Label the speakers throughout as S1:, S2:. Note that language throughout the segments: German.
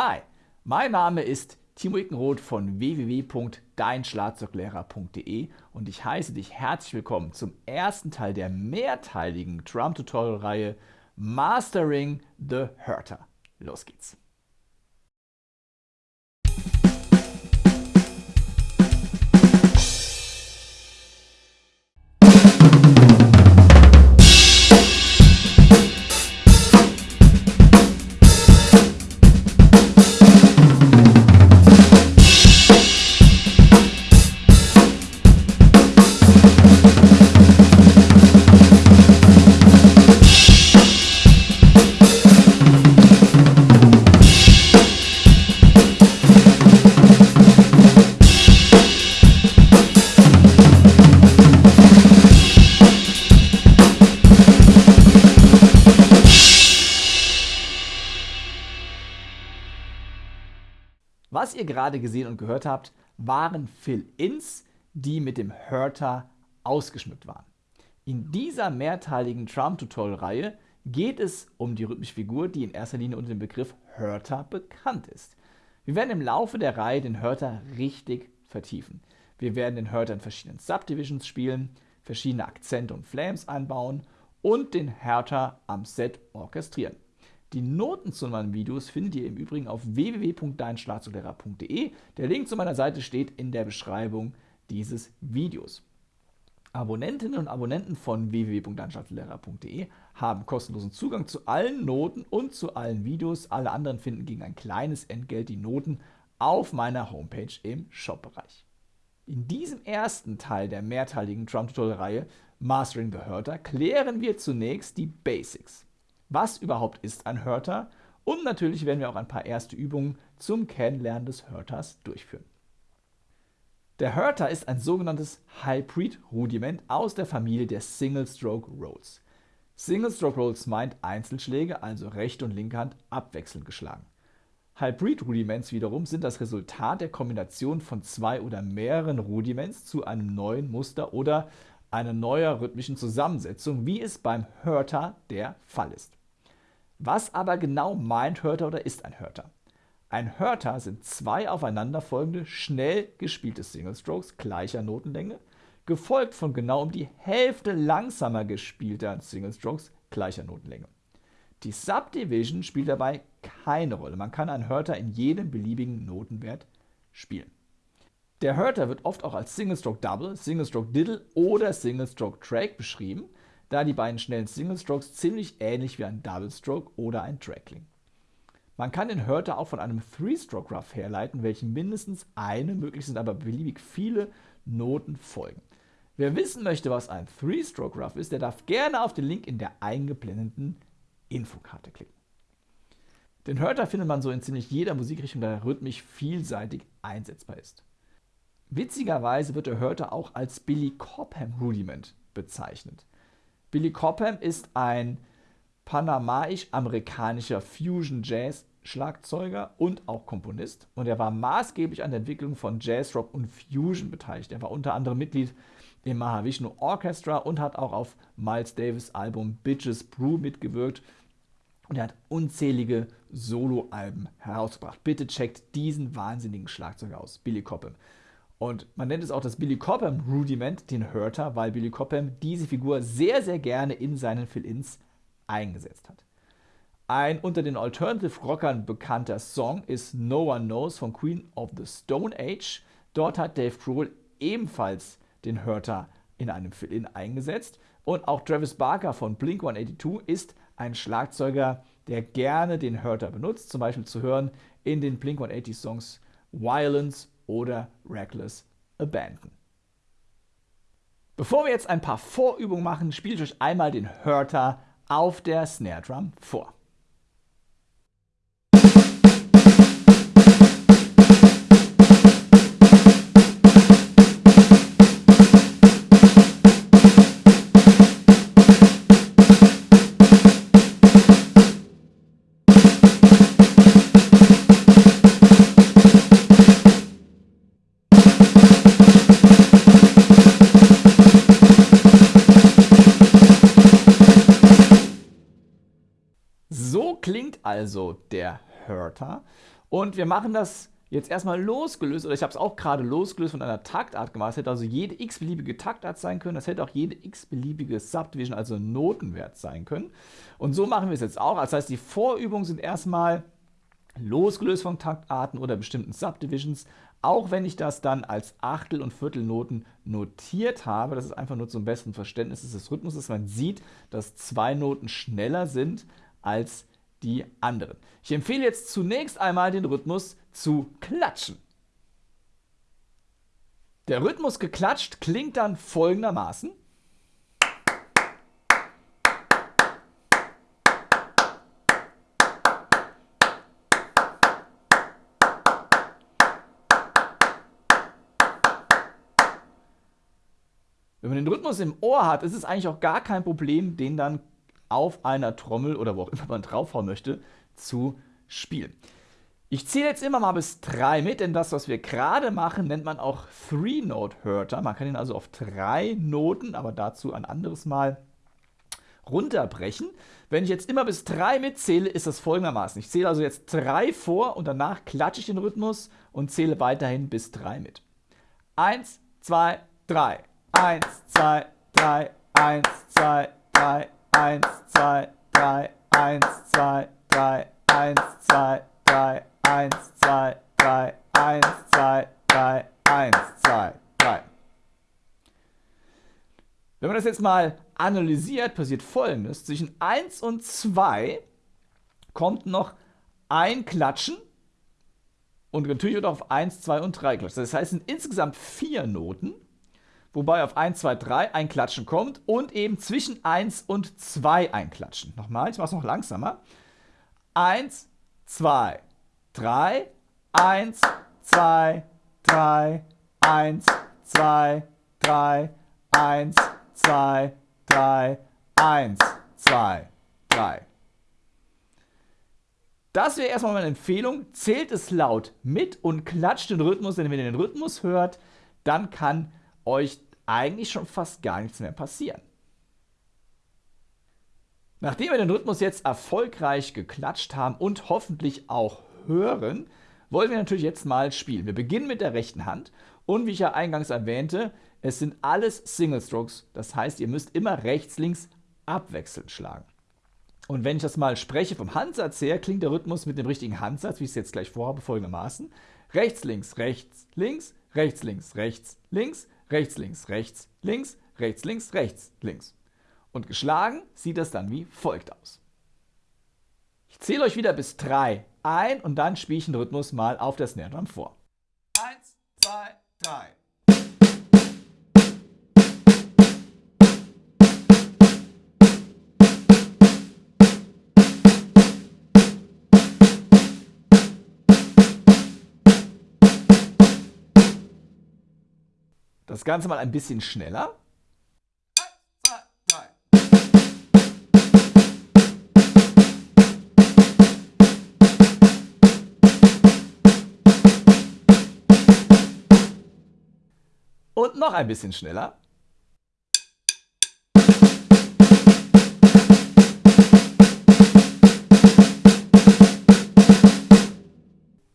S1: Hi, mein Name ist Timo Ickenroth von www.deinschlagzeuglehrer.de und ich heiße dich herzlich willkommen zum ersten Teil der mehrteiligen Drum-Tutorial-Reihe Mastering the Hurter. Los geht's! Gerade gesehen und gehört habt, waren Fill-Ins, die mit dem Hurter ausgeschmückt waren. In dieser mehrteiligen Drum-Tutorial-Reihe geht es um die rhythmische Figur, die in erster Linie unter dem Begriff Hurter bekannt ist. Wir werden im Laufe der Reihe den Hurter richtig vertiefen. Wir werden den Hurter in verschiedenen Subdivisions spielen, verschiedene Akzente und Flames einbauen und den Hurter am Set orchestrieren. Die Noten zu meinen Videos findet ihr im Übrigen auf www.deinschlagzeuglehrer.de. Der Link zu meiner Seite steht in der Beschreibung dieses Videos. Abonnentinnen und Abonnenten von www.deinschlagzeuglehrer.de haben kostenlosen Zugang zu allen Noten und zu allen Videos. Alle anderen finden gegen ein kleines Entgelt die Noten auf meiner Homepage im Shop-Bereich. In diesem ersten Teil der mehrteiligen Drum-Tutorial-Reihe Mastering the Hurter klären wir zunächst die Basics was überhaupt ist ein Hörter und natürlich werden wir auch ein paar erste Übungen zum Kennenlernen des Hörters durchführen. Der Hörter ist ein sogenanntes Hybrid-Rudiment aus der Familie der Single-Stroke Rolls. Single-Stroke Rolls meint Einzelschläge, also rechte und linke Hand abwechselnd geschlagen. Hybrid-Rudiments wiederum sind das Resultat der Kombination von zwei oder mehreren Rudiments zu einem neuen Muster oder einer neuer rhythmischen Zusammensetzung, wie es beim Hörter der Fall ist. Was aber genau meint Hörter oder ist ein Hörter? Ein Hörter sind zwei aufeinanderfolgende, schnell gespielte Single Strokes gleicher Notenlänge, gefolgt von genau um die Hälfte langsamer gespielter Single Strokes gleicher Notenlänge. Die Subdivision spielt dabei keine Rolle. Man kann einen Hörter in jedem beliebigen Notenwert spielen. Der Hörter wird oft auch als Single Stroke Double, Single Stroke Diddle oder Single Stroke Track beschrieben da die beiden schnellen Single Strokes ziemlich ähnlich wie ein Double Stroke oder ein Track klingen. Man kann den Hörter auch von einem Three-Stroke Ruff herleiten, welchen mindestens eine, möglich sind aber beliebig viele Noten folgen. Wer wissen möchte, was ein Three-Stroke Ruff ist, der darf gerne auf den Link in der eingeblendeten Infokarte klicken. Den Hörter findet man so in ziemlich jeder Musikrichtung, da er rhythmisch vielseitig einsetzbar ist. Witzigerweise wird der Hörter auch als Billy Cobham Rudiment bezeichnet. Billy Cobham ist ein panamaisch-amerikanischer Fusion-Jazz-Schlagzeuger und auch Komponist. Und er war maßgeblich an der Entwicklung von Jazz-Rock und Fusion beteiligt. Er war unter anderem Mitglied im Mahavishnu Orchestra und hat auch auf Miles Davis Album Bitches Brew mitgewirkt. Und er hat unzählige Soloalben herausgebracht. Bitte checkt diesen wahnsinnigen Schlagzeuger aus, Billy Cobham. Und man nennt es auch das Billy Cobham Rudiment, den Hurter, weil Billy Cobham diese Figur sehr, sehr gerne in seinen Fill-Ins eingesetzt hat. Ein unter den Alternative Rockern bekannter Song ist No One Knows von Queen of the Stone Age. Dort hat Dave Grohl ebenfalls den Hurter in einem Fill-In eingesetzt. Und auch Travis Barker von Blink 182 ist ein Schlagzeuger, der gerne den Hurter benutzt, zum Beispiel zu hören in den Blink 180 Songs Violence oder Reckless Abandon. Bevor wir jetzt ein paar Vorübungen machen, spiele ich euch einmal den Hörter auf der Snare Drum vor. Also der Hörter. Und wir machen das jetzt erstmal losgelöst, oder ich habe es auch gerade losgelöst von einer Taktart gemacht. Es hätte also jede x-beliebige Taktart sein können. Das hätte auch jede x-beliebige Subdivision, also Notenwert sein können. Und so machen wir es jetzt auch. Das heißt, die Vorübungen sind erstmal losgelöst von Taktarten oder bestimmten Subdivisions, auch wenn ich das dann als Achtel- und Viertelnoten notiert habe. Das ist einfach nur zum besseren Verständnis des Rhythmuses. Man sieht, dass zwei Noten schneller sind als die anderen. Ich empfehle jetzt zunächst einmal den Rhythmus zu klatschen. Der Rhythmus geklatscht klingt dann folgendermaßen. Wenn man den Rhythmus im Ohr hat, ist es eigentlich auch gar kein Problem, den dann auf einer Trommel oder wo auch immer man draufhauen möchte, zu spielen. Ich zähle jetzt immer mal bis drei mit, denn das, was wir gerade machen, nennt man auch Three-Note-Hörter. Man kann ihn also auf drei Noten, aber dazu ein anderes Mal runterbrechen. Wenn ich jetzt immer bis drei mitzähle, ist das folgendermaßen. Ich zähle also jetzt drei vor und danach klatsche ich den Rhythmus und zähle weiterhin bis drei mit. Eins, zwei, drei. Eins, zwei, drei. Eins, zwei, drei. Eins, zwei, drei. Eins, zwei, drei. Eins, zwei, drei. 1, 2, 3, 1, 2, 3, 1, 2, 3. Wenn man das jetzt mal analysiert, passiert folgendes. Zwischen 1 und 2 kommt noch ein Klatschen und natürlich wird auf 1, 2 und 3 klatschen. Das heißt, es sind insgesamt vier Noten, wobei auf 1, 2, 3 ein Klatschen kommt und eben zwischen 1 und 2 ein Klatschen. Nochmal, ich mache es noch langsamer. 1, 2, 3, 1, 2, 3, 1, 2, 3, 1, 2, 3, 1, 2, 3. Das wäre erstmal meine Empfehlung. Zählt es laut mit und klatscht den Rhythmus, denn wenn ihr den Rhythmus hört, dann kann euch eigentlich schon fast gar nichts mehr passieren. Nachdem wir den Rhythmus jetzt erfolgreich geklatscht haben und hoffentlich auch hören, wollen wir natürlich jetzt mal spielen. Wir beginnen mit der rechten Hand und wie ich ja eingangs erwähnte, es sind alles Single Strokes. Das heißt, ihr müsst immer rechts, links abwechselnd schlagen. Und wenn ich das mal spreche vom Handsatz her, klingt der Rhythmus mit dem richtigen Handsatz, wie ich es jetzt gleich vorhabe, folgendermaßen. Rechts, links, rechts, links, rechts, links, rechts, links, rechts, links, rechts, links, rechts, links, rechts, links. Und geschlagen sieht das dann wie folgt aus. Ich zähle euch wieder bis 3 ein und dann spiele ich den Rhythmus mal auf der Snare Drum vor. Ganze mal ein bisschen schneller. Und noch ein bisschen schneller.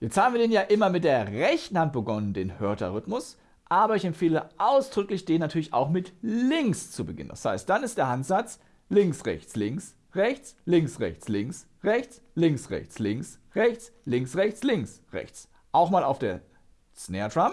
S1: Jetzt haben wir den ja immer mit der rechten Hand begonnen, den Hörter-Rhythmus, aber ich empfehle ausdrücklich, den natürlich auch mit links zu beginnen. Das heißt, dann ist der Handsatz links, rechts, links, rechts, links, rechts, links, rechts, links, rechts, links, rechts, links, rechts, links, rechts. Auch mal auf der Snare Drum.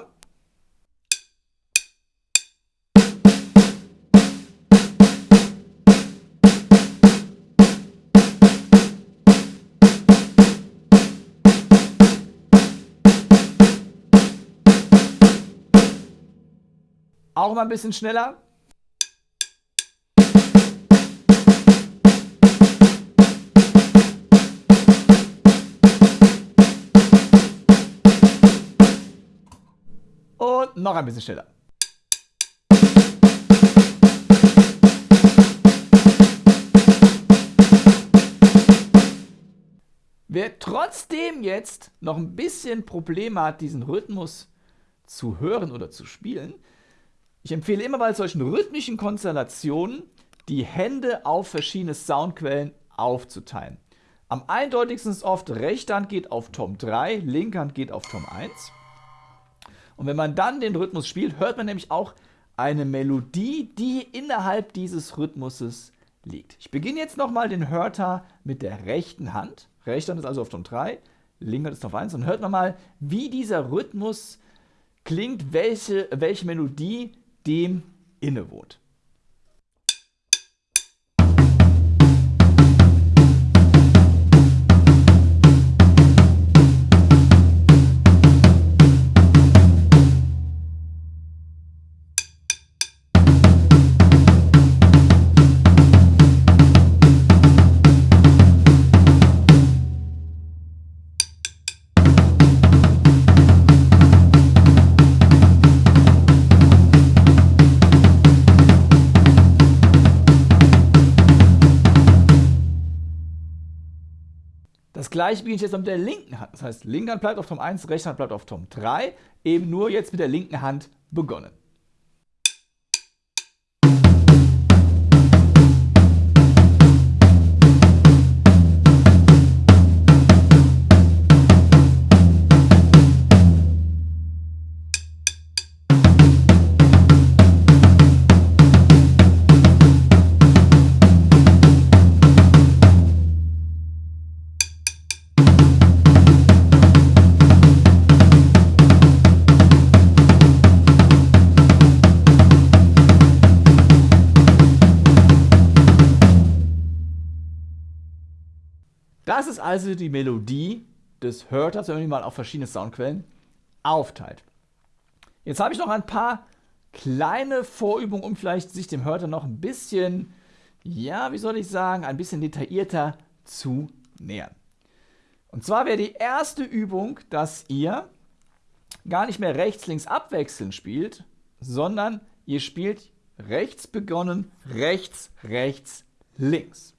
S1: Auch mal ein bisschen schneller. Und noch ein bisschen schneller. Wer trotzdem jetzt noch ein bisschen Probleme hat, diesen Rhythmus zu hören oder zu spielen, ich empfehle immer bei solchen rhythmischen Konstellationen, die Hände auf verschiedene Soundquellen aufzuteilen. Am eindeutigsten ist oft, rechte Hand geht auf Tom 3, linke Hand geht auf Tom 1. Und wenn man dann den Rhythmus spielt, hört man nämlich auch eine Melodie, die innerhalb dieses Rhythmuses liegt. Ich beginne jetzt nochmal den Hörter mit der rechten Hand. Rechte Hand ist also auf Tom 3, linke Hand ist auf 1. Und hört mal, wie dieser Rhythmus klingt, welche, welche Melodie dem innewohnt. Gleiche beginne ich jetzt mit der linken Hand. Das heißt, linke Hand bleibt auf Tom 1, rechte Hand bleibt auf Tom 3. Eben nur jetzt mit der linken Hand begonnen. Das ist also die Melodie des Hörters, wenn man die mal auf verschiedene Soundquellen aufteilt. Jetzt habe ich noch ein paar kleine Vorübungen, um vielleicht sich dem Hörter noch ein bisschen, ja, wie soll ich sagen, ein bisschen detaillierter zu nähern. Und zwar wäre die erste Übung, dass ihr gar nicht mehr rechts-links abwechselnd spielt, sondern ihr spielt rechts begonnen, rechts, rechts, links.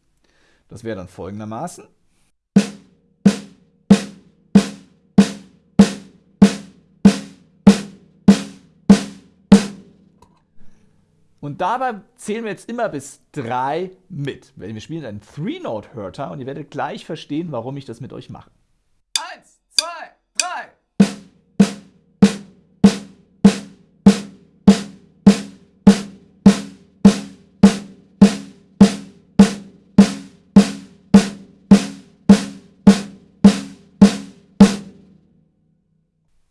S1: Das wäre dann folgendermaßen. Und dabei zählen wir jetzt immer bis 3 mit. Wir spielen einen Three-Note-Hörter und ihr werdet gleich verstehen, warum ich das mit euch mache.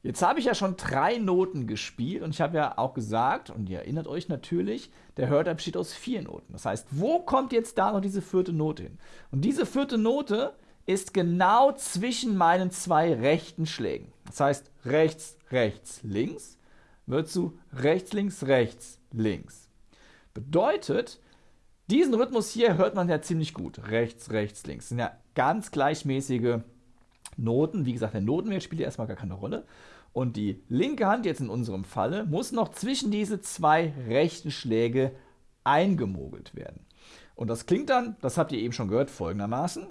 S1: Jetzt habe ich ja schon drei Noten gespielt und ich habe ja auch gesagt, und ihr erinnert euch natürlich, der Hörter besteht aus vier Noten. Das heißt, wo kommt jetzt da noch diese vierte Note hin? Und diese vierte Note ist genau zwischen meinen zwei rechten Schlägen. Das heißt, rechts, rechts, links wird zu rechts, links, rechts, links. Bedeutet, diesen Rhythmus hier hört man ja ziemlich gut. Rechts, rechts, links. Das sind ja ganz gleichmäßige Noten. Wie gesagt, der Notenwert spielt ja erstmal gar keine Rolle. Und die linke Hand, jetzt in unserem Falle, muss noch zwischen diese zwei rechten Schläge eingemogelt werden. Und das klingt dann, das habt ihr eben schon gehört, folgendermaßen.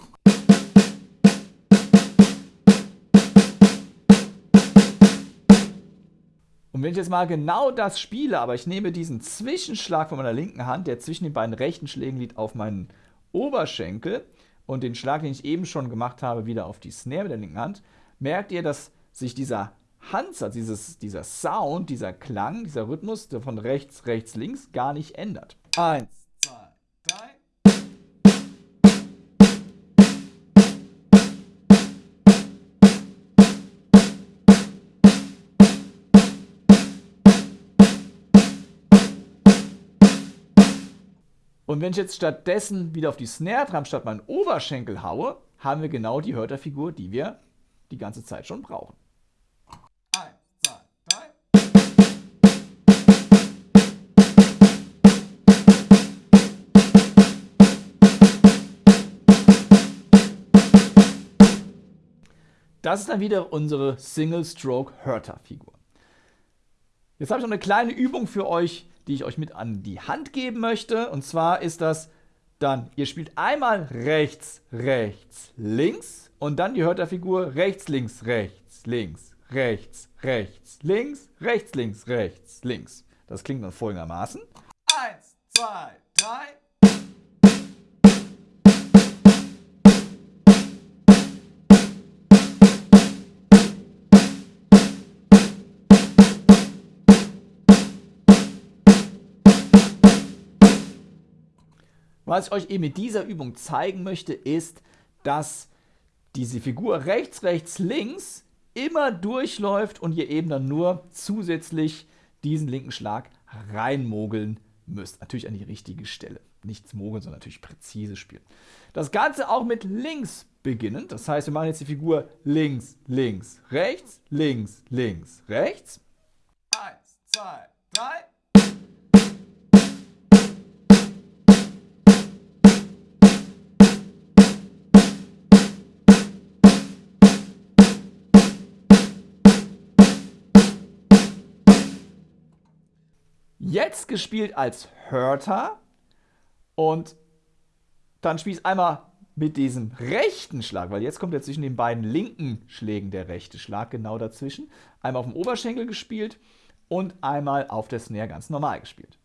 S1: Und wenn ich jetzt mal genau das spiele, aber ich nehme diesen Zwischenschlag von meiner linken Hand, der zwischen den beiden rechten Schlägen liegt, auf meinen Oberschenkel und den Schlag, den ich eben schon gemacht habe, wieder auf die Snare mit der linken Hand, merkt ihr, dass sich dieser Hansa, dieses, dieser Sound, dieser Klang, dieser Rhythmus, der von rechts, rechts, links gar nicht ändert. Eins, zwei, drei. Und wenn ich jetzt stattdessen wieder auf die Snare Drum statt meinen Oberschenkel haue, haben wir genau die Hörterfigur, die wir die ganze Zeit schon brauchen. Das ist dann wieder unsere Single-Stroke-Hörter-Figur. Jetzt habe ich noch eine kleine Übung für euch, die ich euch mit an die Hand geben möchte. Und zwar ist das dann, ihr spielt einmal rechts, rechts, links und dann die Hörterfigur rechts, links, rechts, links, rechts, rechts, links, rechts, links, rechts, links. Das klingt dann folgendermaßen. Eins, zwei, drei. Was ich euch eben mit dieser Übung zeigen möchte, ist, dass diese Figur rechts, rechts, links immer durchläuft und ihr eben dann nur zusätzlich diesen linken Schlag reinmogeln müsst. Natürlich an die richtige Stelle. Nichts mogeln, sondern natürlich präzise spielen. Das Ganze auch mit links beginnend. Das heißt, wir machen jetzt die Figur links, links, rechts, links, links, rechts. Eins, zwei, drei. Jetzt gespielt als Hörter und dann spielst einmal mit diesem rechten Schlag, weil jetzt kommt ja zwischen den beiden linken Schlägen der rechte Schlag genau dazwischen. Einmal auf dem Oberschenkel gespielt und einmal auf der Snare ganz normal gespielt.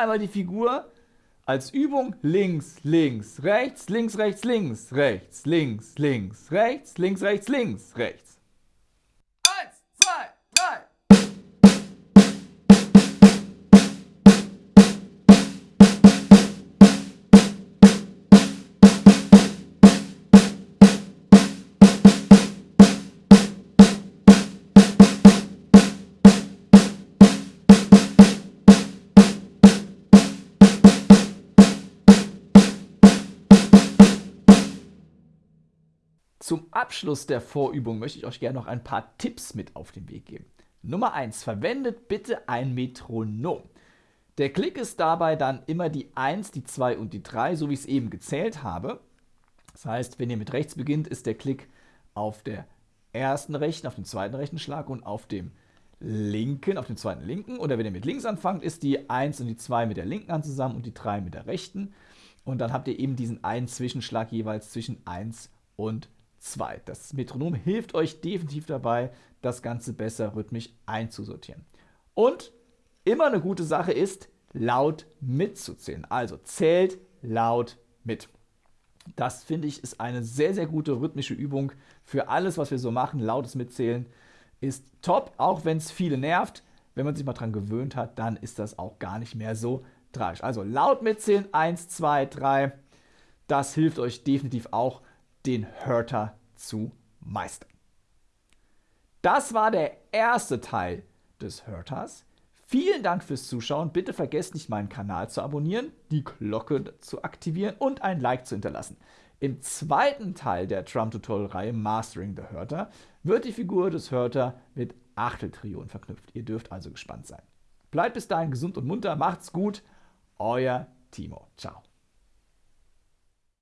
S1: Einmal die Figur als Übung links, links, rechts, links, rechts, links, rechts, links, links, rechts, links, rechts, links, rechts. Abschluss der Vorübung möchte ich euch gerne noch ein paar Tipps mit auf den Weg geben. Nummer 1. Verwendet bitte ein Metronom. Der Klick ist dabei dann immer die 1, die 2 und die 3, so wie ich es eben gezählt habe. Das heißt, wenn ihr mit rechts beginnt, ist der Klick auf der ersten rechten, auf dem zweiten rechten Schlag und auf dem linken, auf dem zweiten linken. Oder wenn ihr mit links anfangt, ist die 1 und die 2 mit der linken Hand zusammen und die 3 mit der rechten. Und dann habt ihr eben diesen einen Zwischenschlag jeweils zwischen 1 und 3. 2. Das Metronom hilft euch definitiv dabei, das Ganze besser rhythmisch einzusortieren. Und immer eine gute Sache ist, laut mitzuzählen. Also zählt laut mit. Das finde ich ist eine sehr, sehr gute rhythmische Übung für alles, was wir so machen. Lautes Mitzählen ist top, auch wenn es viele nervt. Wenn man sich mal dran gewöhnt hat, dann ist das auch gar nicht mehr so tragisch. Also laut mitzählen, 1, 2, 3. Das hilft euch definitiv auch, den Hörter zu meistern. Das war der erste Teil des Hörters. Vielen Dank fürs Zuschauen. Bitte vergesst nicht, meinen Kanal zu abonnieren, die Glocke zu aktivieren und ein Like zu hinterlassen. Im zweiten Teil der Drum-Tutorial-Reihe Mastering the Hörter wird die Figur des Hörter mit Achteltrionen verknüpft. Ihr dürft also gespannt sein. Bleibt bis dahin gesund und munter, macht's gut, euer Timo. Ciao.